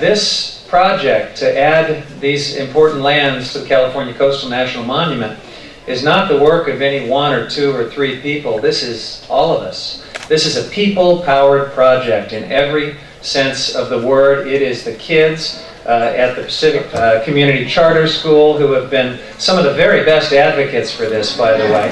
this project to add these important lands to the California Coastal National Monument is not the work of any one or two or three people. This is all of us. This is a people-powered project in every sense of the word. It is the kids uh, at the Pacific uh, Community Charter School who have been some of the very best advocates for this, by the way.